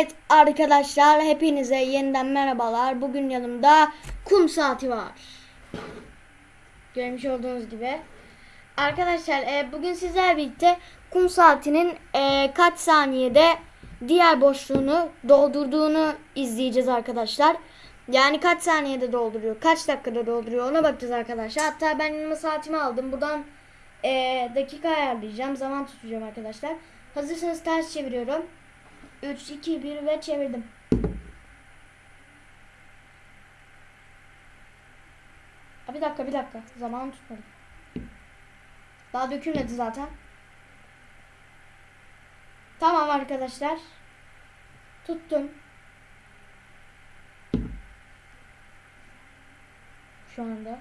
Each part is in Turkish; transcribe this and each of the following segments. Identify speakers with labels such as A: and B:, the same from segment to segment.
A: Evet arkadaşlar hepinize yeniden merhabalar. Bugün yanımda kum saati var. Görmüş olduğunuz gibi. Arkadaşlar e, bugün sizlerle birlikte kum saatinin e, kaç saniyede diğer boşluğunu doldurduğunu izleyeceğiz arkadaşlar. Yani kaç saniyede dolduruyor, kaç dakikada dolduruyor ona bakacağız arkadaşlar. Hatta ben yanıma saatimi aldım. Buradan e, dakika ayarlayacağım, zaman tutacağım arkadaşlar. Hazırsanız ters çeviriyorum. 3, 2, 1 ve çevirdim. Aa, bir dakika bir dakika. Zaman tutmadım. Daha dökülmedi zaten. Tamam arkadaşlar. Tuttum. Şu anda.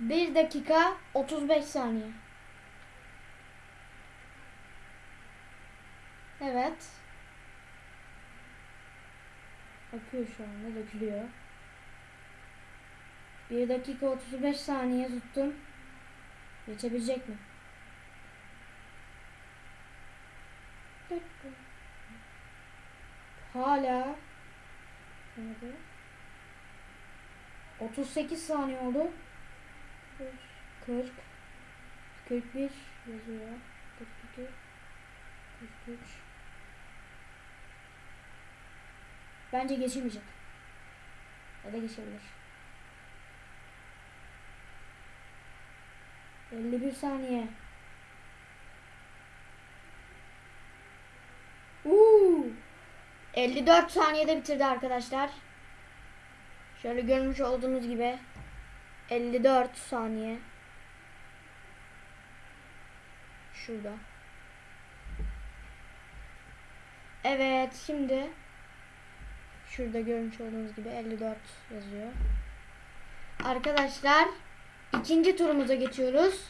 A: 1 dakika 35 saniye. Evet. Akıyor şu anda dökülüyor. 1 dakika 35 saniye tuttum. Geçebilecek mi? Hala Hadi. 38 saniye oldu. 40 41 yazıyor. 42 43 Bence geçemeyecek. Ya da geçebilir. 51 saniye. Uuu. 54 saniyede bitirdi arkadaşlar. Şöyle görmüş olduğunuz gibi 54 saniye. Şurada. Evet şimdi şurada görmüş olduğunuz gibi 54 yazıyor. Arkadaşlar ikinci turumuza geçiyoruz.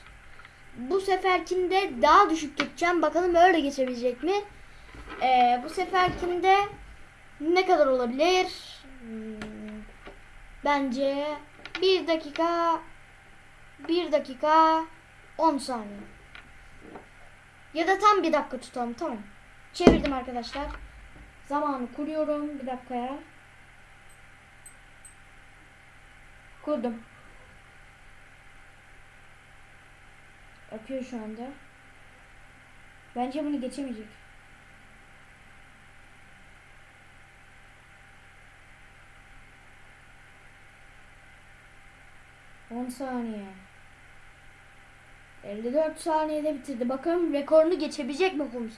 A: Bu seferkinde daha düşük tutacağım. Bakalım öyle geçebilecek mi? Ee, bu seferkinde ne kadar olabilir? Hmm, bence 1 dakika 1 dakika 10 saniye. Ya da tam bir dakika tutalım tamam. Çevirdim arkadaşlar. Zamanı kuruyorum bir dakikaya. Kurdum. Akıyor şu anda. Bence bunu geçemeyecek. On saniye. 54 saniyede bitirdi. Bakalım rekorunu geçebilecek mi kum?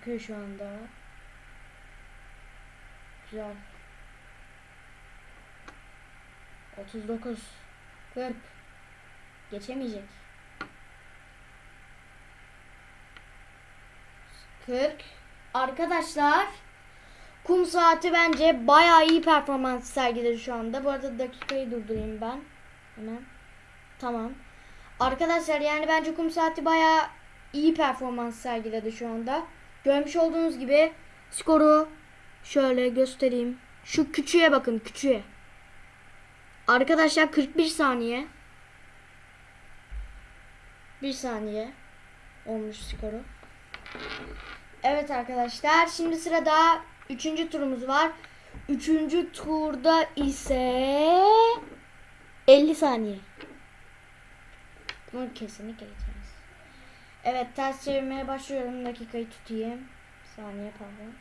A: Akıyor şu anda. Güzel. 39 40 Geçemeyecek. 40 Arkadaşlar kum saati bence bayağı iyi performans sergiledi şu anda. Bu arada dakikayı durdurayım ben. Hemen. Tamam. Arkadaşlar yani bence kum saati bayağı iyi performans sergiledi şu anda. Görmüş olduğunuz gibi skoru şöyle göstereyim. Şu küçüğe bakın küçüğe. Arkadaşlar 41 saniye. 1 saniye olmuş skoru. Evet arkadaşlar şimdi sırada 3. turumuz var. 3. turda ise 50 saniye. Bunu kesinlikle geçeriz. Evet ters çevirmeye başlıyorum. Dakikayı tutayım. Saniye pardon.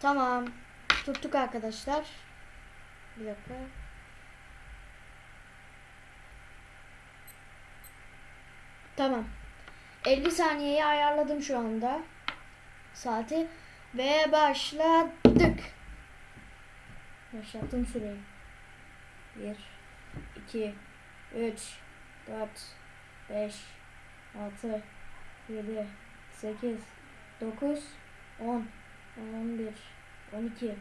A: Tamam. Tuttuk arkadaşlar. Bir dakika. Tamam. 50 saniyeyi ayarladım şu anda. Saati. Ve başladık. Başlattım süreyi. 1 2 3 4 5 6 7 8 9 10 11 12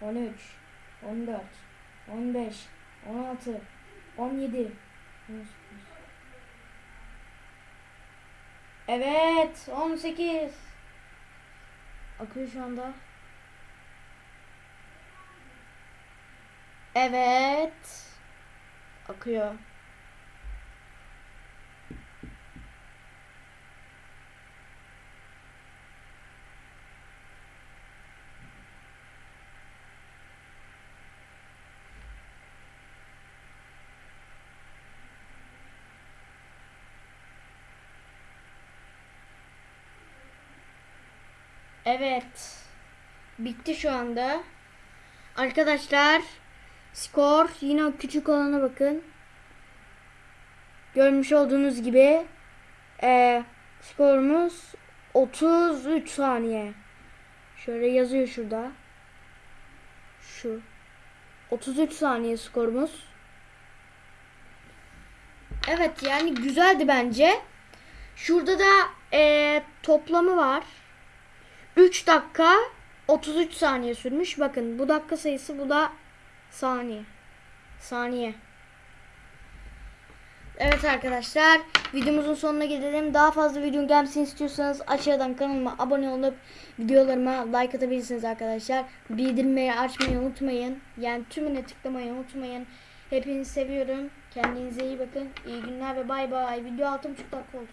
A: 13 14 15 16 17 Evet 18 Akıyor şu anda. Evet. Akıyor. Evet. Bitti şu anda. Arkadaşlar skor yine küçük olana bakın. Görmüş olduğunuz gibi eee skorumuz 33 saniye. Şöyle yazıyor şurada. Şu. 33 saniye skorumuz. Evet yani güzeldi bence. Şurada da eee, toplamı var. 3 dakika 33 saniye sürmüş. Bakın bu dakika sayısı bu da saniye. Saniye. Evet arkadaşlar videomuzun sonuna gelelim. Daha fazla video gelmesini istiyorsanız aşağıdan kanalıma abone olup videolarıma like atabilirsiniz arkadaşlar. Bildirimleri açmayı unutmayın. Yani tümüne tıklamayı unutmayın. Hepinizi seviyorum. Kendinize iyi bakın. İyi günler ve bay bay. Video 6.5 dakika oldu.